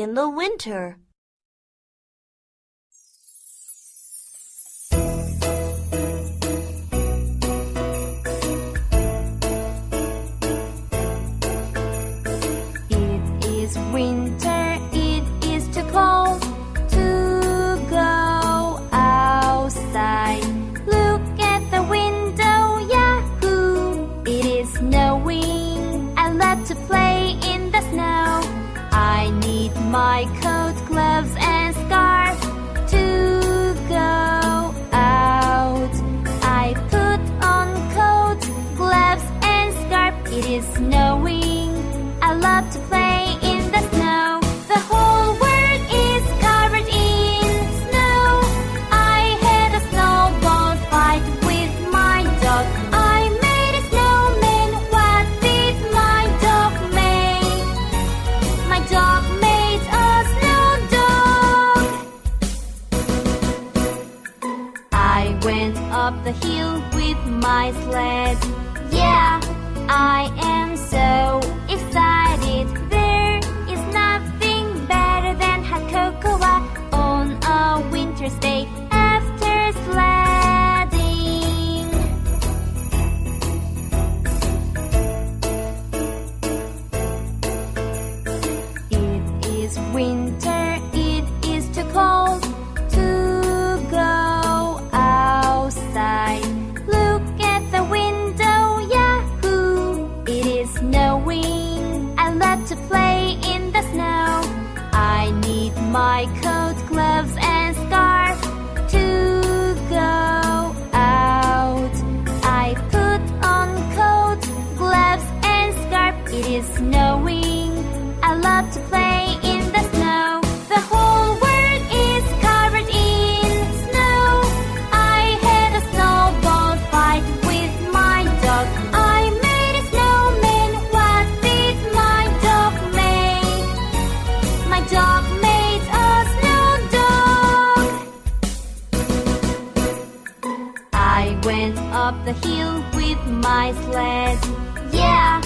in the winter. My coat, went up the hill with my sled. Yeah, I am so my coat, gloves, and scarf to go out. I put on coat, gloves, and scarf. It is snowing. I love to play in the snow. The whole world is covered in snow. I had a snowball fight with my dog. I made a snowman. What did my dog make? My dog went up the hill with my sled. Yeah,